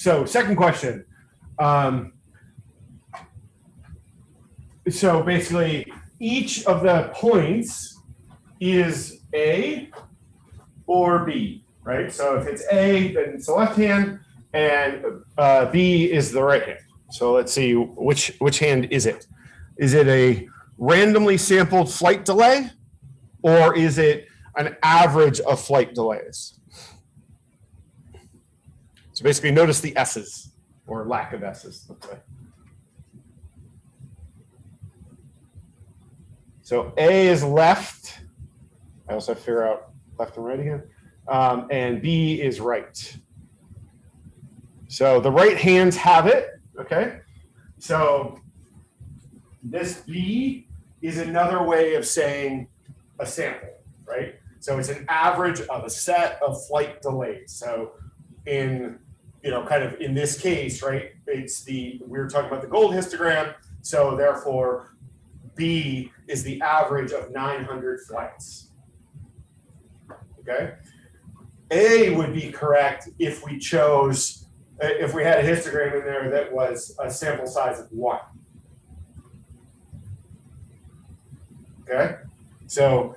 so second question. Um, so basically, each of the points is A or B, right? So if it's A, then it's the left hand, and uh, B is the right hand. So let's see, which which hand is it? Is it a randomly sampled flight delay, or is it an average of flight delays? So basically, notice the S's or lack of S's. Let's say. So A is left. I also figure out left and right again. Um, and B is right. So the right hands have it, okay? So this B is another way of saying a sample, right? So it's an average of a set of flight delays. So in, you know, kind of in this case, right, it's the, we were talking about the gold histogram. So therefore, B is the average of 900 flights. Okay. A would be correct if we chose, uh, if we had a histogram in there that was a sample size of one. Okay. So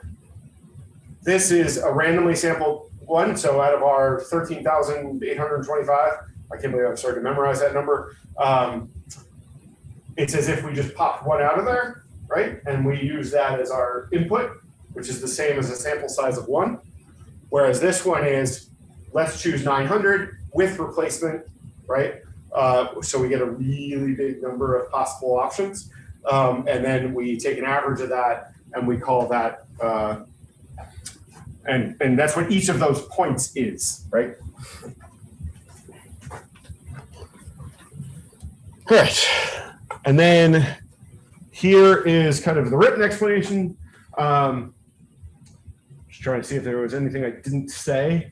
this is a randomly sampled one. So out of our 13,825, I can't believe I'm starting to memorize that number. Um, it's as if we just popped one out of there, right? And we use that as our input, which is the same as a sample size of one. Whereas this one is, let's choose 900 with replacement, right? Uh, so we get a really big number of possible options. Um, and then we take an average of that and we call that, uh, and, and that's what each of those points is, right? All right. And then here is kind of the written explanation. Um, just trying to see if there was anything I didn't say.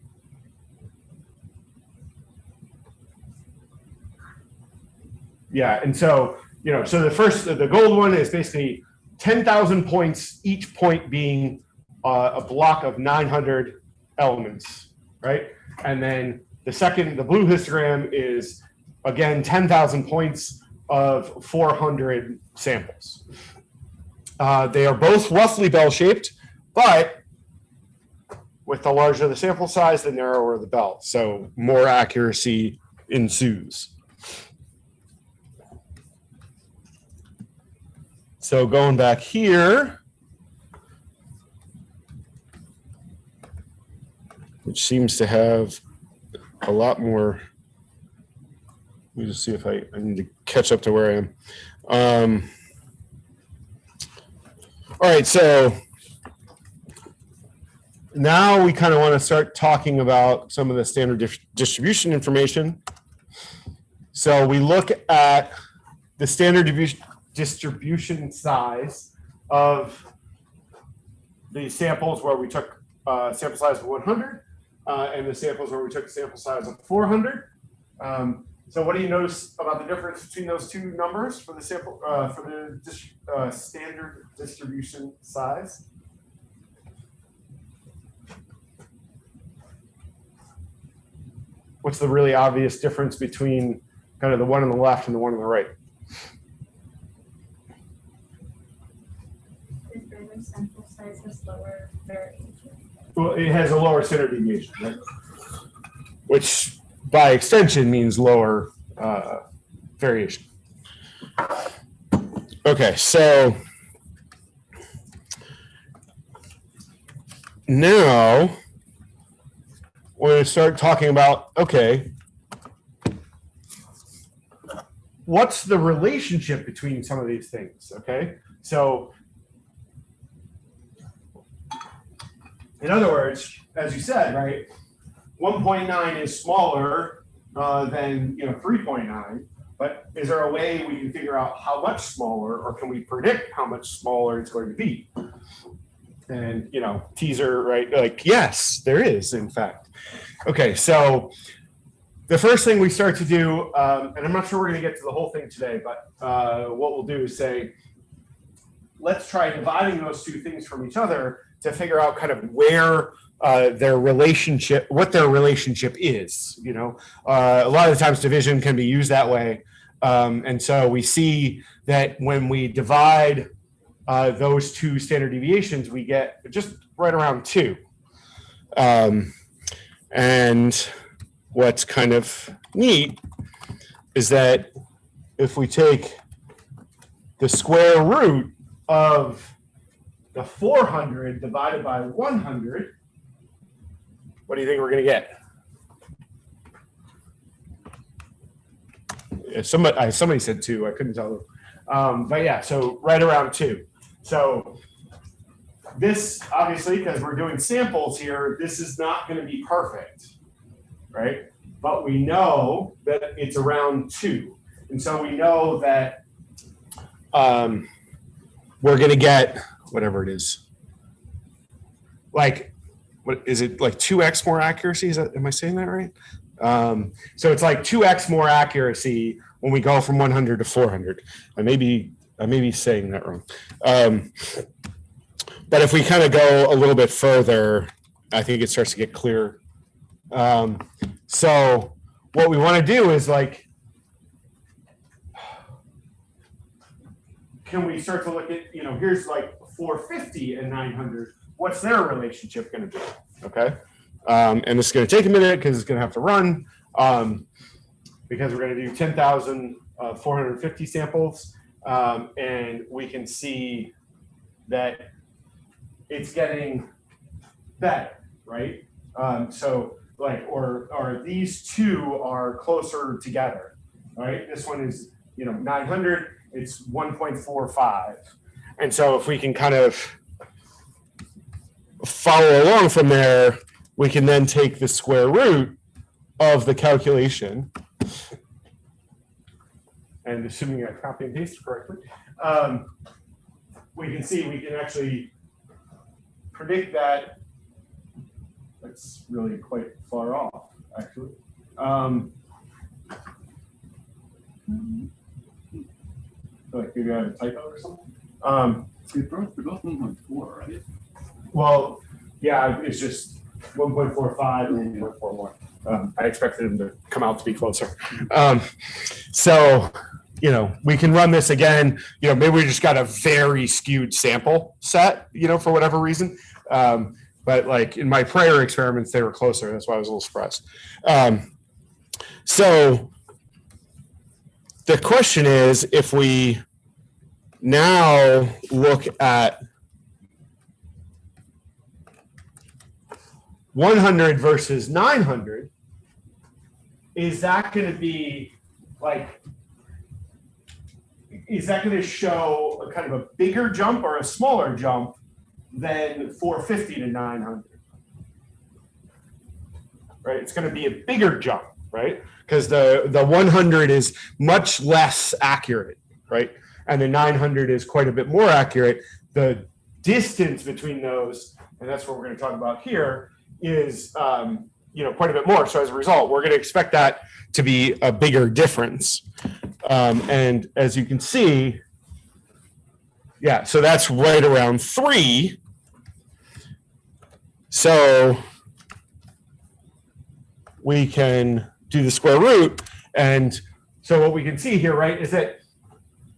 Yeah, and so, you know, so the first, the gold one is basically 10,000 points, each point being uh, a block of 900 elements, right? And then the second, the blue histogram is, again, 10,000 points of 400 samples. Uh, they are both roughly bell-shaped, but with the larger the sample size, the narrower the bell. So more accuracy ensues. So going back here, which seems to have a lot more. Let me just see if I, I need to catch up to where I am. Um, all right, so now we kind of want to start talking about some of the standard distribution information. So we look at the standard distribution size of the samples where we took uh, sample size of 100 uh, and the samples where we took a sample size of 400. Um, so what do you notice about the difference between those two numbers for the sample uh, for the dis uh, standard distribution size? What's the really obvious difference between kind of the one on the left and the one on the right? sample size has lower variation. Well, it has a lower standard deviation, right? Which by extension means lower uh, variation. Okay, so now we're going to start talking about, okay, what's the relationship between some of these things, okay? So In other words, as you said, right, 1.9 is smaller uh, than you know 3.9, but is there a way we can figure out how much smaller, or can we predict how much smaller it's going to be? And you know, teaser, right? Like, yes, there is, in fact. Okay, so the first thing we start to do, um, and I'm not sure we're going to get to the whole thing today, but uh, what we'll do is say, let's try dividing those two things from each other to figure out kind of where uh, their relationship, what their relationship is. You know, uh, a lot of the times division can be used that way, um, and so we see that when we divide uh, those two standard deviations, we get just right around two. Um, and what's kind of neat is that if we take the square root of the 400 divided by 100, what do you think we're going to get? Somebody, I- somebody said two. I couldn't tell. Um, but yeah, so right around two. So this, obviously, because we're doing samples here, this is not going to be perfect, right? But we know that it's around two. And so we know that um, we're going to get whatever it is. Like, what is it like 2x more accuracy? Is that, am I saying that right? Um, so it's like 2x more accuracy when we go from 100 to 400. I may be, I may be saying that wrong. Um, but if we kind of go a little bit further, I think it starts to get clearer. Um, so what we want to do is like, can we start to look at, you know, here's like 450 and 900. What's their relationship going to be? Okay. Um, and this is going to take a minute because it's going to have to run um, because we're going to do 10,450 samples. Um, and we can see that it's getting better, right? Um, so like, or, or these two are closer together, right? This one is, you know, 900, it's 1.45. And so if we can kind of follow along from there, we can then take the square root of the calculation. And assuming I copy and paste correctly, um, we can see we can actually predict that. That's really quite far off, actually. Um, like maybe I have a typo or something. Um, We both, we both one point four, right? well, yeah, it's just one point four five and one point four one. Um, I expected them to come out to be closer. Um, so, you know, we can run this again. You know, maybe we just got a very skewed sample set, you know, for whatever reason. Um, but like in my prior experiments, they were closer. That's why I was a little surprised. Um, so the question is if we now look at 100 versus 900, is that going to be like, is that going to show a kind of a bigger jump or a smaller jump than 450 to 900? Right, it's going to be a bigger jump, right? Because the the 100 is much less accurate, right? And the 900 is quite a bit more accurate. The distance between those, and that's what we're going to talk about here, is um, you know quite a bit more. So as a result, we're going to expect that to be a bigger difference. Um, and as you can see, yeah, so that's right around three. So we can do the square root. And so what we can see here, right, is that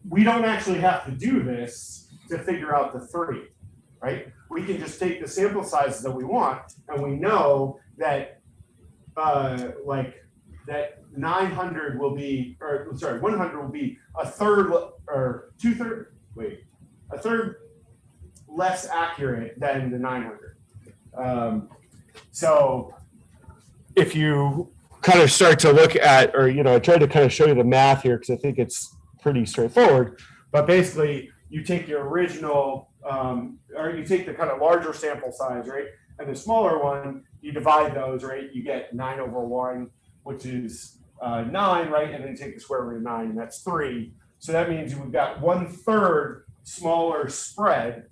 we don't actually have to do this to figure out the three, right? We can just take the sample sizes that we want, and we know that, uh, like, that 900 will be, or sorry, 100 will be a third or two third, wait, a third less accurate than the 900. Um, so if you kind of start to look at, or, you know, I tried to kind of show you the math here because I think it's pretty straightforward. But basically, you take your original, um, or you take the kind of larger sample size, right? And the smaller one, you divide those, right? You get nine over one, which is uh, nine, right? And then you take the square root of nine, and that's three. So that means we've got one third smaller spread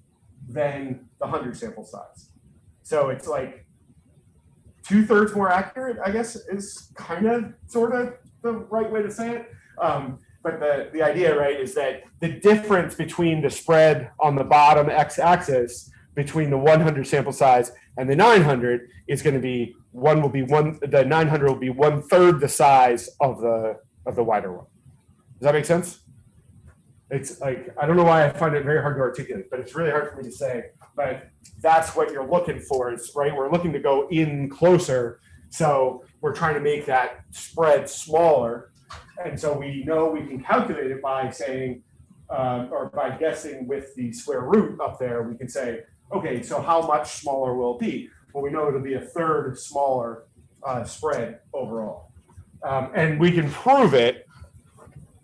than the 100 sample size. So it's like two thirds more accurate, I guess, is kind of sort of the right way to say it. Um, but the, the idea, right, is that the difference between the spread on the bottom x axis between the 100 sample size and the 900 is going to be one will be one the 900 will be one third the size of the of the wider one. Does that make sense? It's like I don't know why I find it very hard to articulate, but it's really hard for me to say. But that's what you're looking for, is right. We're looking to go in closer, so we're trying to make that spread smaller, and so we know we can calculate it by saying, um, or by guessing with the square root up there. We can say, okay, so how much smaller will it be? Well, we know it'll be a third smaller uh, spread overall, um, and we can prove it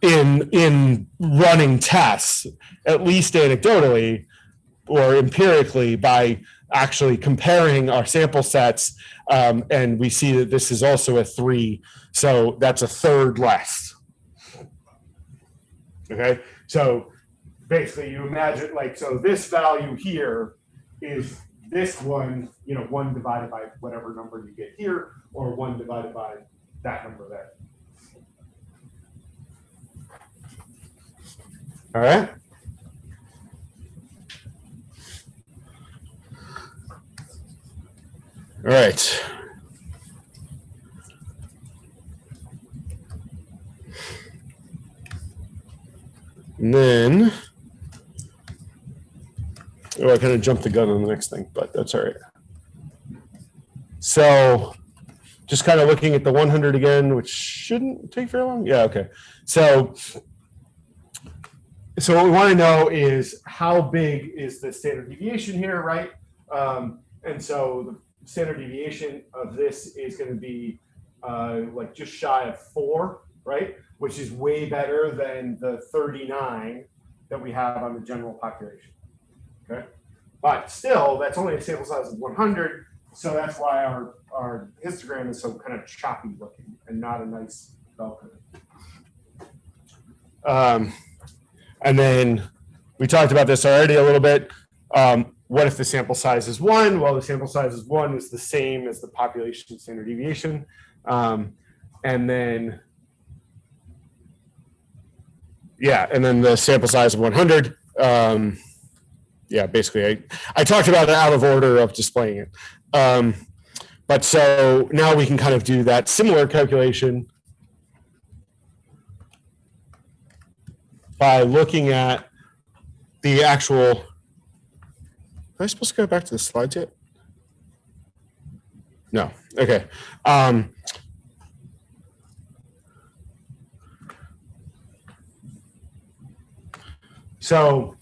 in in running tests, at least anecdotally or empirically, by actually comparing our sample sets, um, and we see that this is also a three, so that's a third less. Okay, so basically, you imagine like so this value here is this one, you know, one divided by whatever number you get here, or one divided by that number there. All right. All right. And then, oh, I kind of jumped the gun on the next thing, but that's all right. So, just kind of looking at the 100 again, which shouldn't take very long. Yeah, okay. So, so what we want to know is how big is the standard deviation here, right? Um, and so the standard deviation of this is going to be uh, like just shy of four, right? Which is way better than the 39 that we have on the general population. Okay, but still, that's only a sample size of 100, so that's why our our histogram is so kind of choppy looking and not a nice bell curve. Um, and then we talked about this already a little bit. Um, what if the sample size is one? Well, the sample size is one is the same as the population standard deviation. Um, and then, yeah, and then the sample size of 100. Um, yeah, basically, I, I talked about it out of order of displaying it. Um, but so now we can kind of do that similar calculation by looking at the actual. Am I supposed to go back to the slides yet? No. Okay. Um, so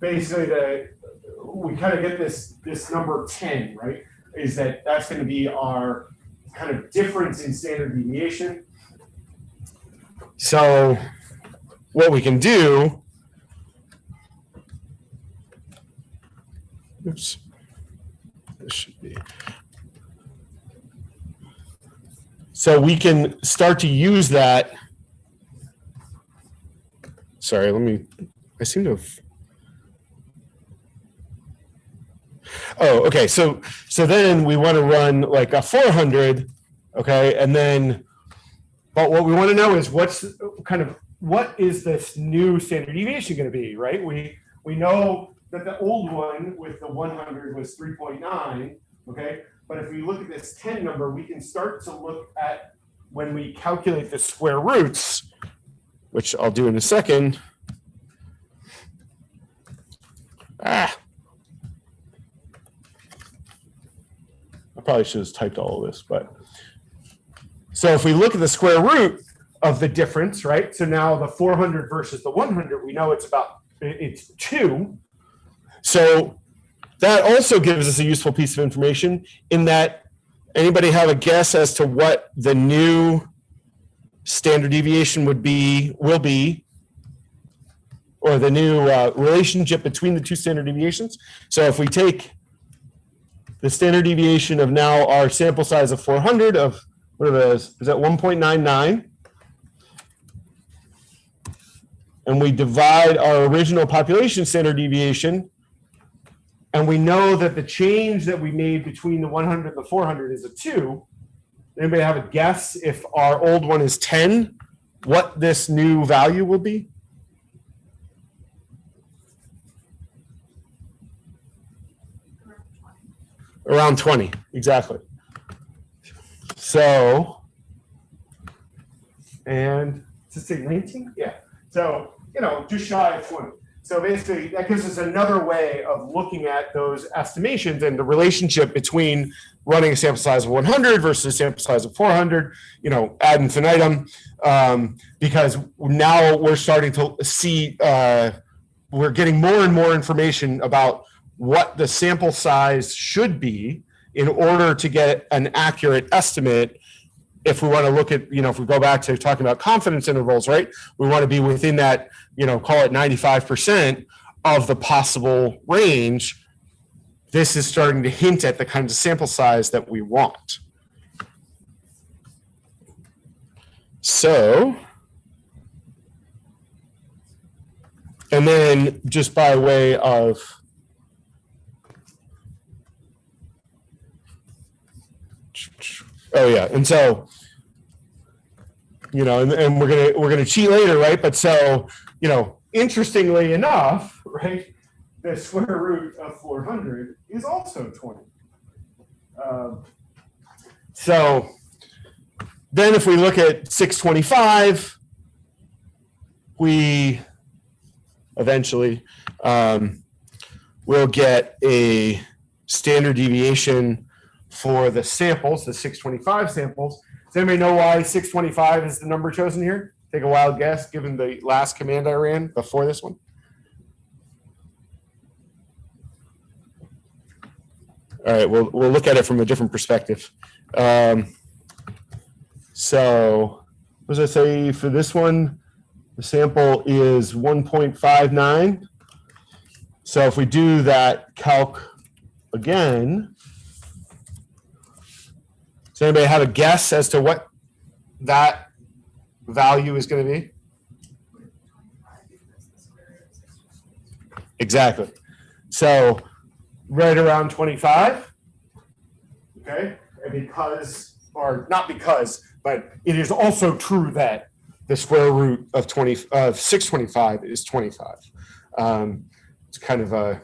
basically, the we kind of get this this number ten, right? Is that that's going to be our kind of difference in standard deviation so what we can do, oops, this should be. So we can start to use that. Sorry, let me, I seem to have. Oh, okay. So, so then we want to run like a 400. Okay. And then but what we want to know is what's kind of what is this new standard deviation going to be, right? We we know that the old one with the 100 was 3.9, okay? But if we look at this 10 number, we can start to look at when we calculate the square roots, which I'll do in a second. Ah. I probably should have typed all of this, but so if we look at the square root of the difference, right? So now the 400 versus the 100, we know it's about, it's two. So that also gives us a useful piece of information in that anybody have a guess as to what the new standard deviation would be, will be, or the new uh, relationship between the two standard deviations. So if we take the standard deviation of now our sample size of 400 of what are those? Is that 1.99? And we divide our original population standard deviation and we know that the change that we made between the 100 and the 400 is a 2, anybody have a guess if our old one is 10, what this new value will be? Around 20, exactly. So, and to say 19? Yeah. So, you know, just shy of 20. So basically, that gives us another way of looking at those estimations and the relationship between running a sample size of 100 versus a sample size of 400, you know, ad infinitum, um, because now we're starting to see, uh, we're getting more and more information about what the sample size should be in order to get an accurate estimate if we want to look at, you know, if we go back to talking about confidence intervals, right? We want to be within that, you know, call it 95% of the possible range. This is starting to hint at the kinds of sample size that we want. So, and then just by way of Oh yeah, and so you know, and, and we're gonna we're gonna cheat later, right? But so you know, interestingly enough, right, the square root of 400 is also 20. Um, so then, if we look at 625, we eventually um, will get a standard deviation for the samples, the 625 samples. Does anybody know why 625 is the number chosen here? Take a wild guess, given the last command I ran before this one. All right, we'll, we'll look at it from a different perspective. Um, so, what does I say for this one? The sample is 1.59. So if we do that calc again, does anybody have a guess as to what that value is going to be? Exactly. So right around 25. Okay. And because, or not because, but it is also true that the square root of 20 of 625 is 25. Um, it's kind of a,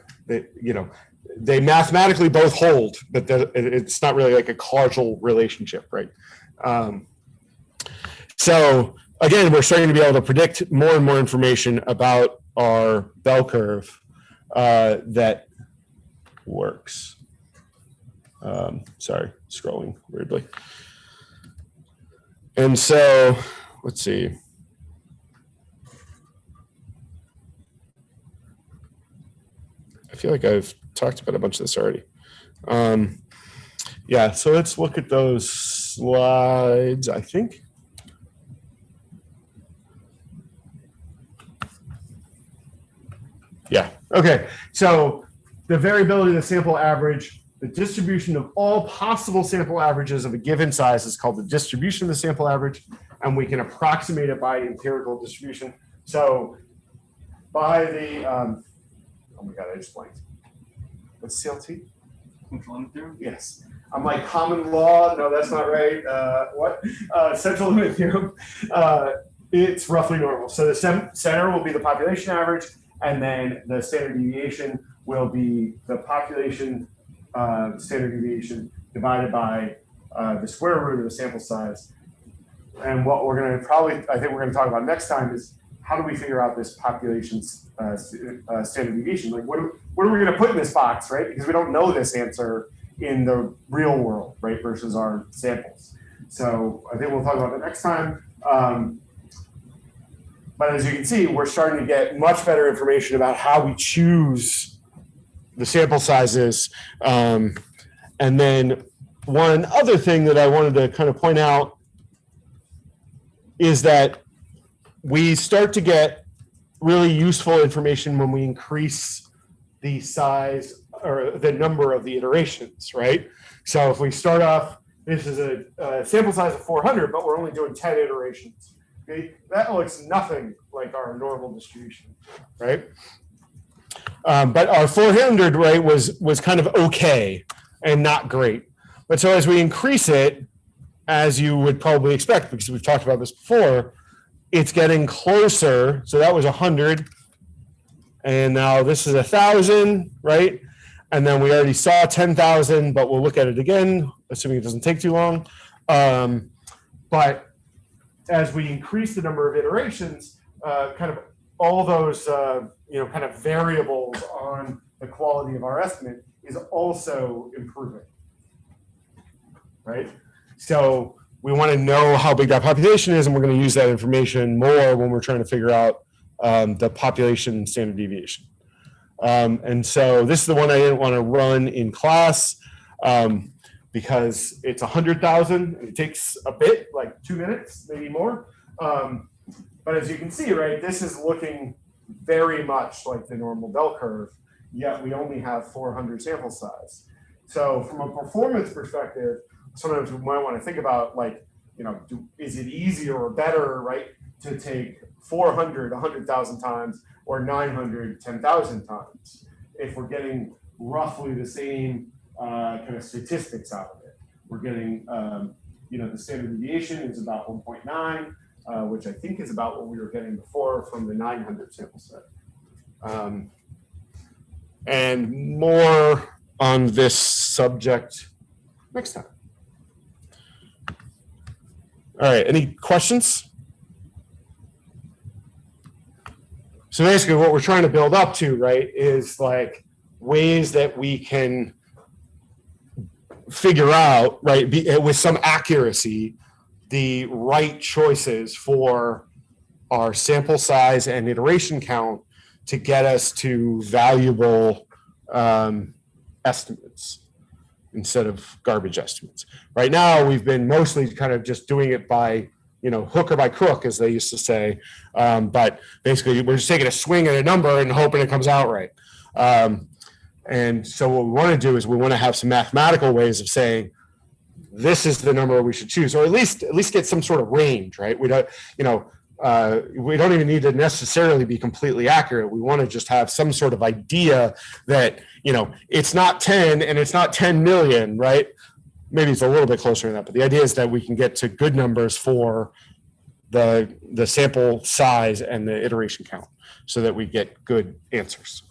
you know, they mathematically both hold, but it's not really like a causal relationship, right? Um, so again, we're starting to be able to predict more and more information about our bell curve uh, that works. Um, sorry, scrolling weirdly. And so, let's see. I feel like I've talked about a bunch of this already. Um, yeah, so let's look at those slides, I think. Yeah, okay. So the variability of the sample average, the distribution of all possible sample averages of a given size is called the distribution of the sample average, and we can approximate it by empirical distribution. So by the, um, oh my God, I just blanked. What's CLT? Central limit theorem? Yes. I'm like common law. No, that's not right. Uh, what? Uh, central limit theorem. Uh, it's roughly normal. So the center will be the population average, and then the standard deviation will be the population uh, standard deviation divided by uh, the square root of the sample size. And what we're going to probably, I think we're going to talk about next time is how do we figure out this population uh, uh, standard deviation? Like, what, what are we going to put in this box, right? Because we don't know this answer in the real world, right, versus our samples. So I think we'll talk about that next time. Um, but as you can see, we're starting to get much better information about how we choose the sample sizes. Um, and then one other thing that I wanted to kind of point out is that we start to get really useful information when we increase the size or the number of the iterations, right? So if we start off, this is a, a sample size of 400, but we're only doing 10 iterations. Okay, that looks nothing like our normal distribution, right? Um, but our 400 right was was kind of okay and not great. But so as we increase it, as you would probably expect, because we've talked about this before, it's getting closer. So that was 100, and now this is a thousand, right? And then we already saw ten thousand, but we'll look at it again, assuming it doesn't take too long. Um, but as we increase the number of iterations, uh, kind of all those, uh, you know, kind of variables on the quality of our estimate is also improving. Right? So we want to know how big that population is, and we're going to use that information more when we're trying to figure out um, the population standard deviation. Um, and so this is the one I didn't want to run in class um, because it's a hundred thousand. It takes a bit, like two minutes, maybe more. Um, but as you can see, right, this is looking very much like the normal bell curve, yet we only have 400 sample size. So from a performance perspective, sometimes we might want to think about like, you know, do, is it easier or better, right, to take 400, 100,000 times or 900, 10,000 times if we're getting roughly the same uh, kind of statistics out of it. We're getting, um, you know, the standard deviation is about 1.9, uh, which I think is about what we were getting before from the 900 sample set. Um, and more on this subject next time. All right, any questions? So basically what we're trying to build up to, right, is like ways that we can figure out, right, be, with some accuracy, the right choices for our sample size and iteration count to get us to valuable um, estimates instead of garbage estimates. Right now, we've been mostly kind of just doing it by, you know, hook or by crook, as they used to say. Um, but basically, we're just taking a swing at a number and hoping it comes out right. Um, and so what we want to do is we want to have some mathematical ways of saying, this is the number we should choose, or at least at least get some sort of range, right? We don't, you know, uh, we don't even need to necessarily be completely accurate. We want to just have some sort of idea that, you know, it's not 10 and it's not 10 million, right? Maybe it's a little bit closer than that, but the idea is that we can get to good numbers for the, the sample size and the iteration count so that we get good answers.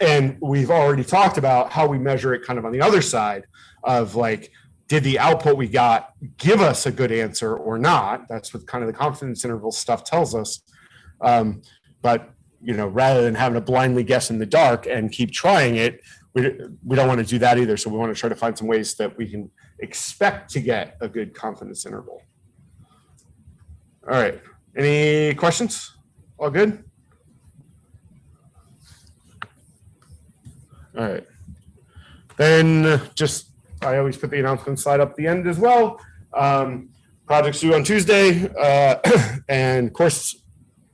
And we've already talked about how we measure it kind of on the other side of like, did the output we got give us a good answer or not? That's what kind of the confidence interval stuff tells us. Um, but you know, rather than having to blindly guess in the dark and keep trying it, we, we don't want to do that either. So we want to try to find some ways that we can expect to get a good confidence interval. All right. Any questions? All good? All right. Then just I always put the announcement slide up at the end as well. Um, projects due on Tuesday, uh, and course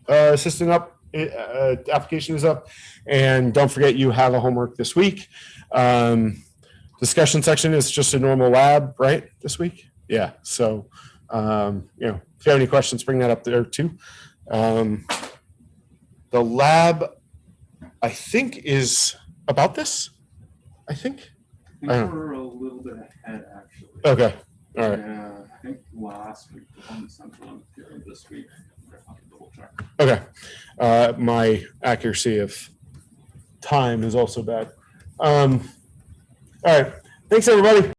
uh, assistant up, uh, application is up. And don't forget you have a homework this week. Um, discussion section is just a normal lab, right, this week? Yeah, so, um, you know, if you have any questions, bring that up there too. Um, the lab, I think, is about this, I think. I I think don't- we're a little bit ahead, actually. Okay, all right. Yeah, I think last week on the central here this week. I have to double check. Okay. Uh, my accuracy of time is also bad. Um, all right. Thanks, everybody.